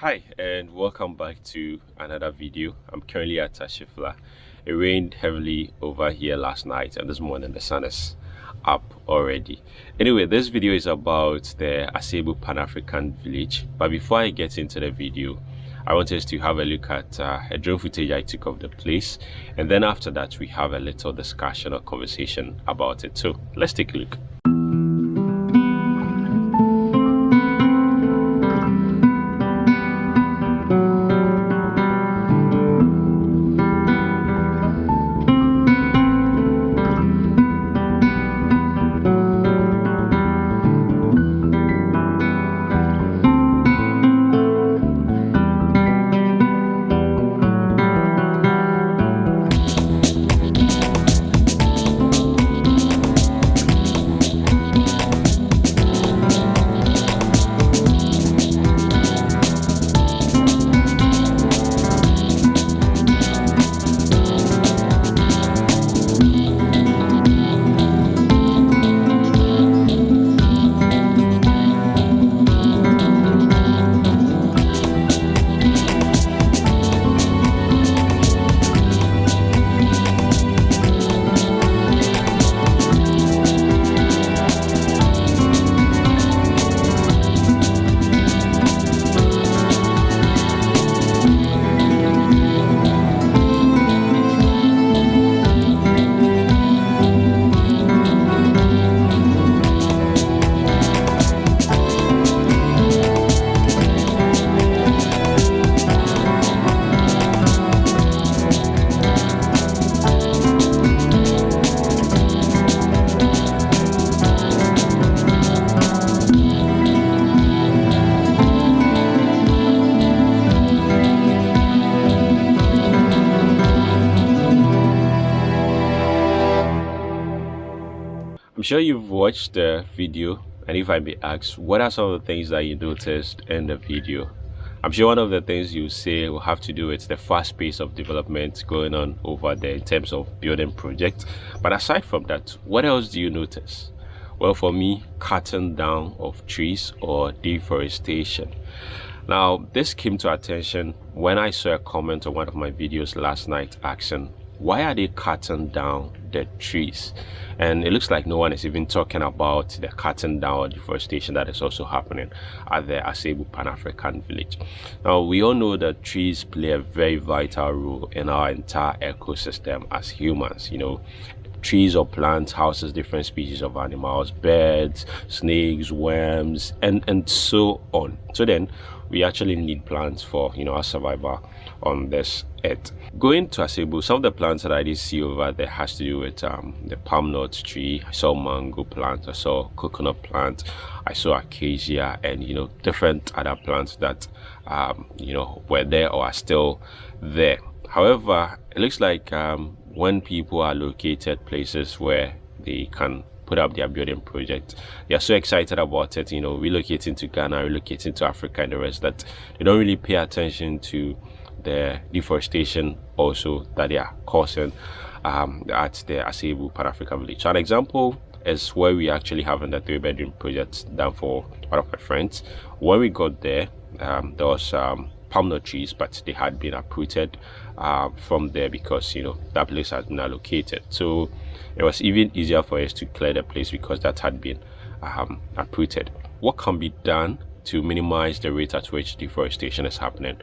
Hi and welcome back to another video. I'm currently at Ashifla. It rained heavily over here last night and this morning the sun is up already. Anyway, this video is about the Asebu Pan-African Village. But before I get into the video, I want us to have a look at uh, a drone footage I took of the place and then after that we have a little discussion or conversation about it. So let's take a look. Sure you've watched the video and if I may ask, what are some of the things that you noticed in the video? I'm sure one of the things you say will have to do with the fast pace of development going on over there in terms of building projects. But aside from that, what else do you notice? Well, for me, cutting down of trees or deforestation. Now, this came to attention when I saw a comment on one of my videos last night asking, why are they cutting down the trees? And it looks like no one is even talking about the cutting down or deforestation that is also happening at the Asebu Pan-African village. Now we all know that trees play a very vital role in our entire ecosystem as humans you know. Trees or plants houses different species of animals birds snakes worms and and so on. So then we actually need plants for you know our survival on this earth. Going to asebu some of the plants that i did see over there has to do with um, the palm nut tree. I saw mango plant i saw coconut plant i saw acacia and you know different other plants that um, you know were there or are still there. However it looks like um, when people are located places where they can put up their building project. They are so excited about it, you know, relocating to Ghana, relocating to Africa and the rest that they don't really pay attention to the deforestation also that they are causing um, at the Asebu Pan-African village. So an example is where we actually having the three bedroom project done for one of my friends. When we got there, um, there was um, palm nut trees, but they had been uprooted uh, from there because you know that place has been allocated. So it was even easier for us to clear the place because that had been um, uprooted. What can be done to minimize the rate at which deforestation is happening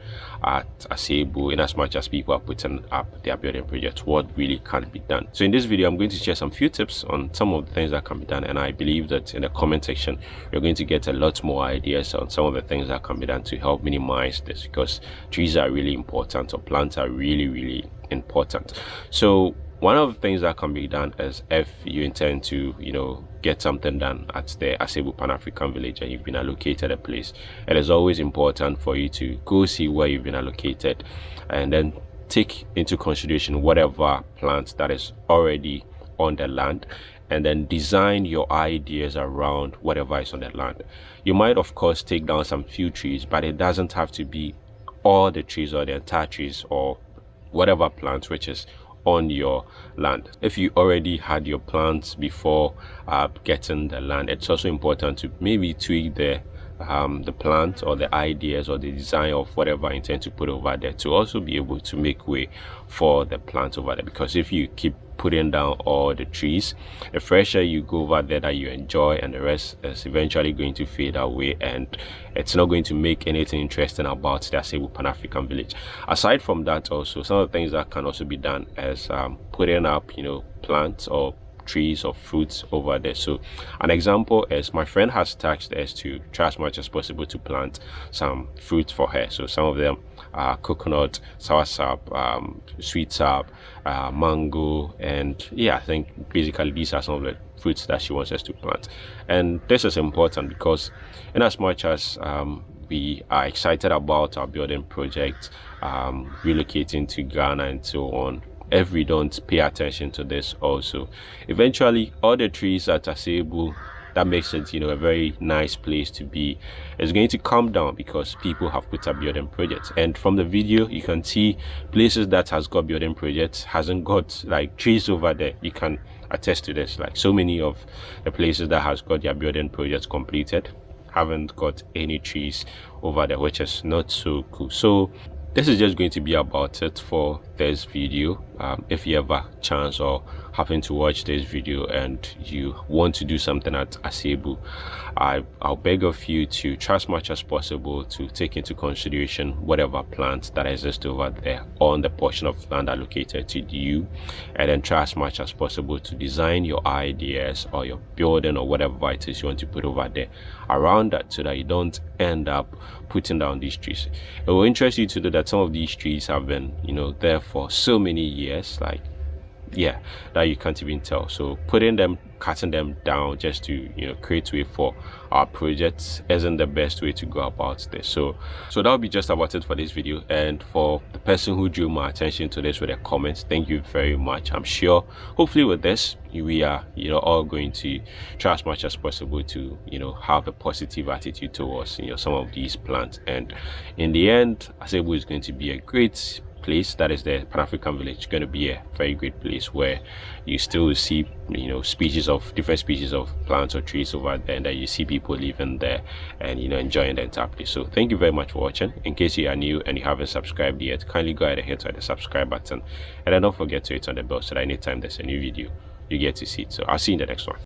at Asebu in as much as people are putting up their building projects what really can be done. So in this video i'm going to share some few tips on some of the things that can be done and i believe that in the comment section you're going to get a lot more ideas on some of the things that can be done to help minimize this because trees are really important or plants are really really important. So one of the things that can be done is if you intend to you know get something done at the Asebu Pan-African village and you've been allocated a place it is always important for you to go see where you've been allocated and then take into consideration whatever plant that is already on the land and then design your ideas around whatever is on the land. You might of course take down some few trees but it doesn't have to be all the trees or the entire trees or whatever plant which is on your land. If you already had your plants before uh, getting the land it's also important to maybe tweak the um, the plant or the ideas or the design of whatever I intend to put over there to also be able to make way for the plant over there. Because if you keep putting down all the trees. The fresher you go over there that you enjoy and the rest is eventually going to fade away and it's not going to make anything interesting about the Asebu Pan-African village. Aside from that also some of the things that can also be done is um, putting up you know plants or trees or fruits over there. So an example is my friend has tasked us to try as much as possible to plant some fruit for her. So some of them are coconut soursop um, sweetsop uh, mango and yeah i think basically these are some of the fruits that she wants us to plant. And this is important because in as much as um, we are excited about our building project um, relocating to ghana and so on if we don't pay attention to this also. Eventually all the trees at Asebu that makes it you know a very nice place to be. Is going to come down because people have put up building projects. And from the video you can see places that has got building projects hasn't got like trees over there. You can attest to this. Like so many of the places that has got their building projects completed haven't got any trees over there which is not so cool. So this is just going to be about it for this video um, if you ever chance or happen to watch this video and you want to do something at Asebu I, I'll beg of you to try as much as possible to take into consideration whatever plants that exist over there on the portion of land allocated to you and then try as much as possible to design your ideas or your building or whatever it is you want to put over there around that so that you don't end up putting down these trees. It will interest you to know that some of these trees have been you know there for so many years like yeah that you can't even tell. So putting them cutting them down just to you know create way for our projects isn't the best way to go about this. So so that'll be just about it for this video. And for the person who drew my attention to this with a comment thank you very much. I'm sure hopefully with this we are you know all going to try as much as possible to you know have a positive attitude towards you know some of these plants. And in the end asebu is going to be a great place that is the pan-african village going to be a very great place where you still see you know species of different species of plants or trees over there and that you see people living there and you know enjoying the entire place. So thank you very much for watching. In case you are new and you haven't subscribed yet kindly go ahead and hit the subscribe button. And then don't forget to hit on the bell so that anytime there's a new video you get to see it. So i'll see you in the next one